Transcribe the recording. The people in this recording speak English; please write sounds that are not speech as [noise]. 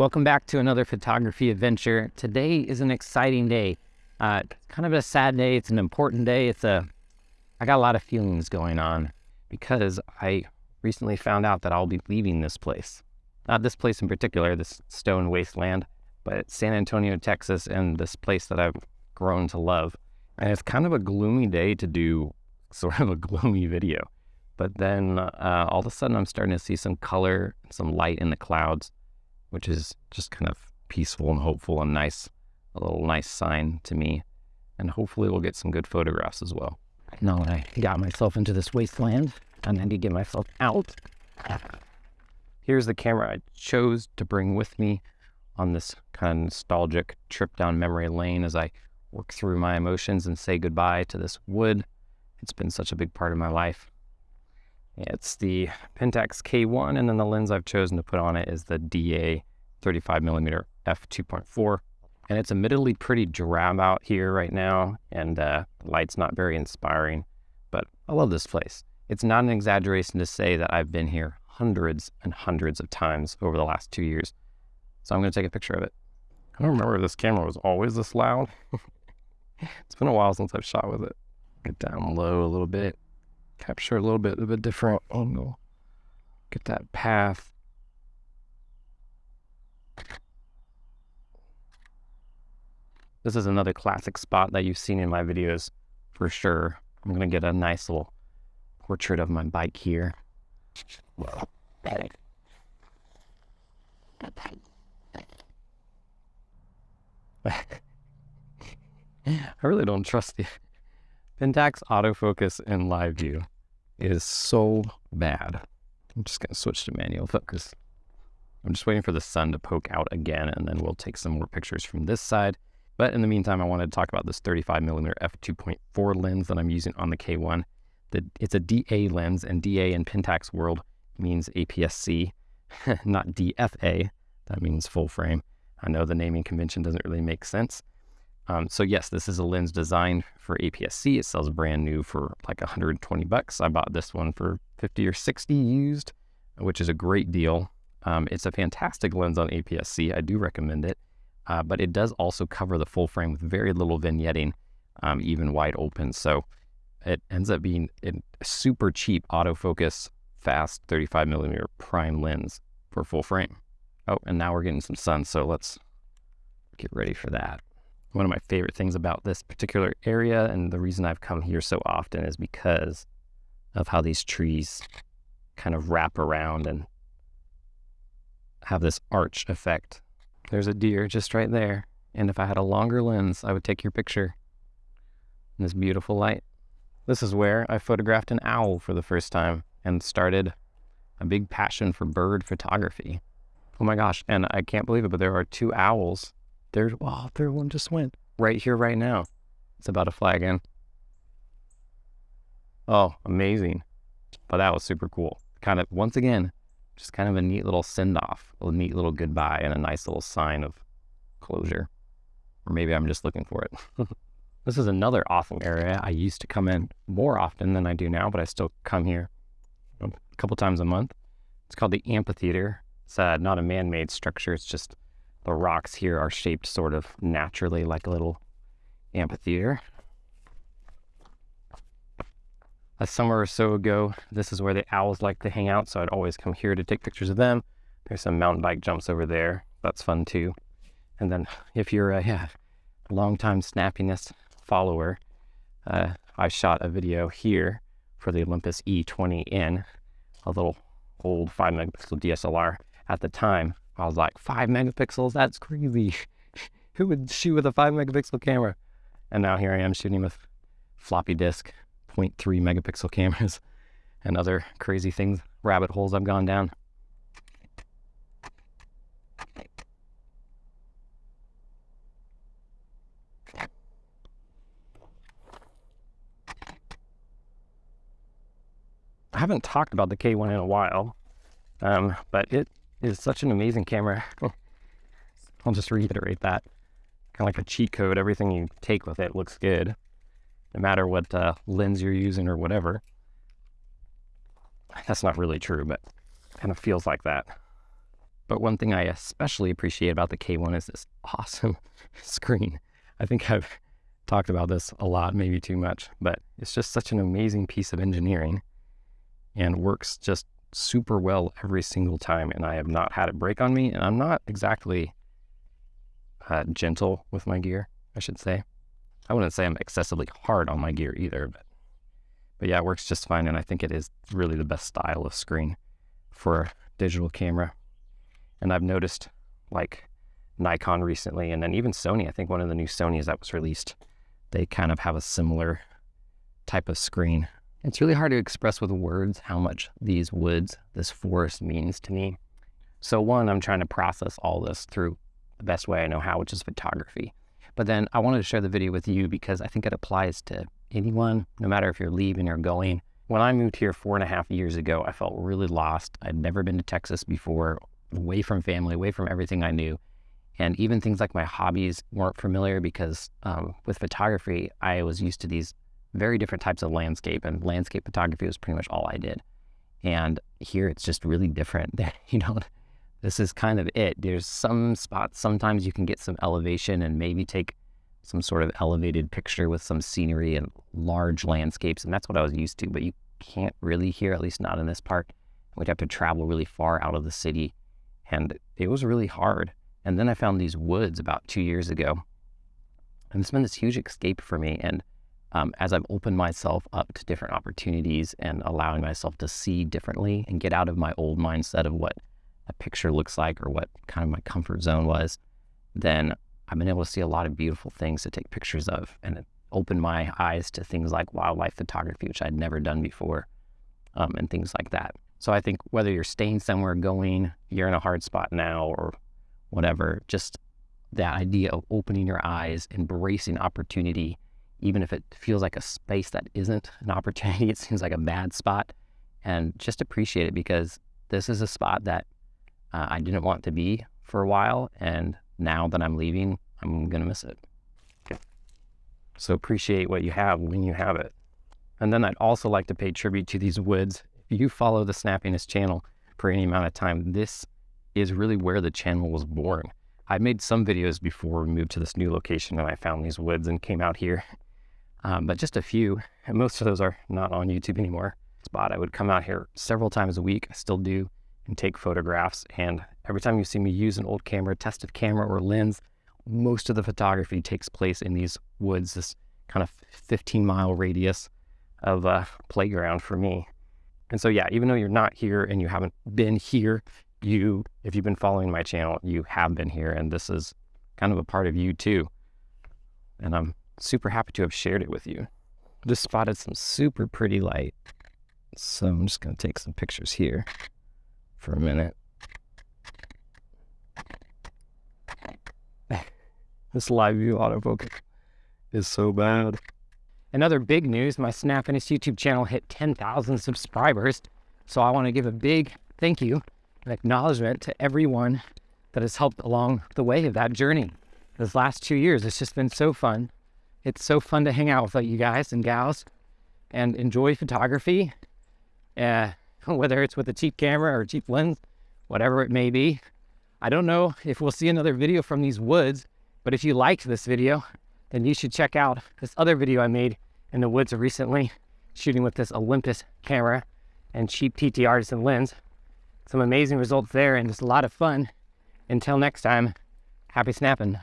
Welcome back to another photography adventure. Today is an exciting day. Uh, kind of a sad day. It's an important day. It's a, I got a lot of feelings going on because I recently found out that I'll be leaving this place. Not this place in particular, this stone wasteland, but San Antonio, Texas, and this place that I've grown to love. And it's kind of a gloomy day to do [laughs] sort of a gloomy video. But then uh, all of a sudden, I'm starting to see some color, some light in the clouds which is just kind of peaceful and hopeful and nice, a little nice sign to me. And hopefully we'll get some good photographs as well. Now that I got myself into this wasteland, and I need to get myself out. Here's the camera I chose to bring with me on this kind of nostalgic trip down memory lane as I work through my emotions and say goodbye to this wood. It's been such a big part of my life. It's the Pentax K1, and then the lens I've chosen to put on it is the DA 35 millimeter f2.4. And it's admittedly pretty drab out here right now, and uh, light's not very inspiring, but I love this place. It's not an exaggeration to say that I've been here hundreds and hundreds of times over the last two years. So I'm going to take a picture of it. I don't remember if this camera was always this loud. [laughs] it's been a while since I've shot with it. Get down low a little bit capture a little bit of a different angle. Get that path. This is another classic spot that you've seen in my videos for sure. I'm going to get a nice little portrait of my bike here. [laughs] I really don't trust you. Pentax autofocus in live view is so bad. I'm just going to switch to manual focus. I'm just waiting for the sun to poke out again, and then we'll take some more pictures from this side. But in the meantime, I wanted to talk about this 35 millimeter f2.4 lens that I'm using on the K1. it's a DA lens, and DA in Pentax world means APS-C, [laughs] not DFA. That means full frame. I know the naming convention doesn't really make sense, um, so yes, this is a lens designed for APS-C. It sells brand new for like 120 bucks. I bought this one for 50 or 60 used, which is a great deal. Um, it's a fantastic lens on APS-C. I do recommend it, uh, but it does also cover the full frame with very little vignetting, um, even wide open. So it ends up being a super cheap autofocus, fast 35 millimeter prime lens for full frame. Oh, and now we're getting some sun, so let's get ready for that. One of my favorite things about this particular area and the reason I've come here so often is because of how these trees kind of wrap around and have this arch effect. There's a deer just right there. And if I had a longer lens, I would take your picture in this beautiful light. This is where I photographed an owl for the first time and started a big passion for bird photography. Oh my gosh, and I can't believe it, but there are two owls there's, oh, third one just went right here, right now. It's about to fly again. Oh, amazing. But that was super cool. Kind of, once again, just kind of a neat little send off, a neat little goodbye, and a nice little sign of closure. Or maybe I'm just looking for it. [laughs] this is another awesome area. I used to come in more often than I do now, but I still come here a couple times a month. It's called the amphitheater. It's uh, not a man made structure, it's just the rocks here are shaped sort of naturally like a little amphitheater. A summer or so ago, this is where the owls like to hang out, so I'd always come here to take pictures of them. There's some mountain bike jumps over there. That's fun too. And then if you're a [laughs] yeah, long-time snappiness follower, uh, I shot a video here for the Olympus E20N, a little old 5 megapixel DSLR at the time. I was like, five megapixels? That's crazy. [laughs] Who would shoot with a five megapixel camera? And now here I am shooting with floppy disk 0.3 megapixel cameras [laughs] and other crazy things, rabbit holes I've gone down. I haven't talked about the K1 in a while, um, but it is such an amazing camera. [laughs] I'll just reiterate that. Kind of like a cheat code. Everything you take with it looks good, no matter what uh, lens you're using or whatever. That's not really true, but kind of feels like that. But one thing I especially appreciate about the K1 is this [laughs] awesome screen. I think I've talked about this a lot, maybe too much, but it's just such an amazing piece of engineering and works just super well every single time. And I have not had it break on me. And I'm not exactly uh, gentle with my gear, I should say. I wouldn't say I'm excessively hard on my gear either, but but yeah, it works just fine. And I think it is really the best style of screen for a digital camera. And I've noticed like Nikon recently, and then even Sony, I think one of the new Sonys that was released, they kind of have a similar type of screen. It's really hard to express with words how much these woods, this forest means to me. So one, I'm trying to process all this through the best way I know how, which is photography. But then I wanted to share the video with you because I think it applies to anyone, no matter if you're leaving or going. When I moved here four and a half years ago, I felt really lost. I'd never been to Texas before, away from family, away from everything I knew. And even things like my hobbies weren't familiar because um, with photography, I was used to these very different types of landscape, and landscape photography was pretty much all I did. And here it's just really different. [laughs] That, you know, this is kind of it. There's some spots, sometimes you can get some elevation and maybe take some sort of elevated picture with some scenery and large landscapes. And that's what I was used to, but you can't really here, at least not in this park. We'd have to travel really far out of the city. And it was really hard. And then I found these woods about two years ago. And it's been this huge escape for me. And um, as I've opened myself up to different opportunities and allowing myself to see differently and get out of my old mindset of what a picture looks like or what kind of my comfort zone was, then I've been able to see a lot of beautiful things to take pictures of and it opened my eyes to things like wildlife photography, which I'd never done before, um, and things like that. So I think whether you're staying somewhere, going, you're in a hard spot now, or whatever, just that idea of opening your eyes, embracing opportunity, even if it feels like a space that isn't an opportunity, [laughs] it seems like a bad spot, and just appreciate it because this is a spot that uh, I didn't want to be for a while, and now that I'm leaving, I'm going to miss it. So appreciate what you have when you have it. And then I'd also like to pay tribute to these woods. If you follow the Snappiness channel for any amount of time, this is really where the channel was born. I made some videos before we moved to this new location and I found these woods and came out here. [laughs] Um, but just a few, and most of those are not on YouTube anymore. Spot I would come out here several times a week. I still do and take photographs. And every time you see me use an old camera, tested camera or lens, most of the photography takes place in these woods, this kind of 15 mile radius of a playground for me. And so, yeah, even though you're not here and you haven't been here, you, if you've been following my channel, you have been here. And this is kind of a part of you too. And I'm super happy to have shared it with you. Just spotted some super pretty light. So I'm just going to take some pictures here for a minute. [laughs] this live view autofocus is so bad. Another big news, my Snappiness YouTube channel hit 10,000 subscribers. So I want to give a big thank you and acknowledgement to everyone that has helped along the way of that journey. This last two years, it's just been so fun. It's so fun to hang out with you guys and gals and enjoy photography. Uh, [laughs] whether it's with a cheap camera or a cheap lens, whatever it may be. I don't know if we'll see another video from these woods, but if you liked this video, then you should check out this other video I made in the woods recently, shooting with this Olympus camera and cheap TT Artisan lens. Some amazing results there and just a lot of fun. Until next time, happy snapping.